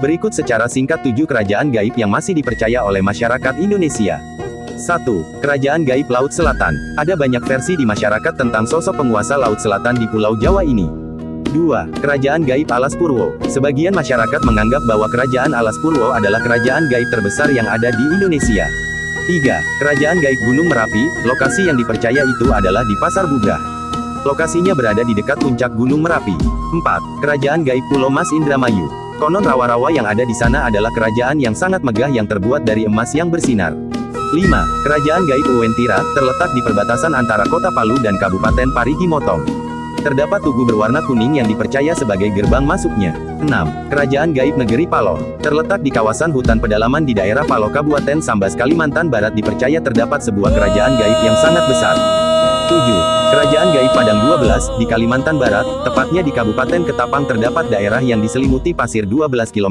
Berikut secara singkat tujuh kerajaan gaib yang masih dipercaya oleh masyarakat Indonesia. 1. Kerajaan Gaib Laut Selatan. Ada banyak versi di masyarakat tentang sosok penguasa Laut Selatan di Pulau Jawa ini. 2. Kerajaan Gaib Alas Purwo. Sebagian masyarakat menganggap bahwa Kerajaan Alas Purwo adalah kerajaan gaib terbesar yang ada di Indonesia. 3. Kerajaan Gaib Gunung Merapi. Lokasi yang dipercaya itu adalah di Pasar Buga. Lokasinya berada di dekat puncak Gunung Merapi. 4. Kerajaan Gaib Pulau Mas Indramayu. Konon rawa-rawa yang ada di sana adalah kerajaan yang sangat megah yang terbuat dari emas yang bersinar. 5. Kerajaan Gaib Uwentira, terletak di perbatasan antara kota Palu dan Kabupaten Parigi Motong. Terdapat tugu berwarna kuning yang dipercaya sebagai gerbang masuknya. 6. Kerajaan Gaib Negeri Palo. Terletak di kawasan hutan pedalaman di daerah Palo Kabupaten Sambas Kalimantan Barat dipercaya terdapat sebuah kerajaan gaib yang sangat besar. 7. Kerajaan Gaib Padang 12, di Kalimantan Barat, tepatnya di Kabupaten Ketapang terdapat daerah yang diselimuti pasir 12 km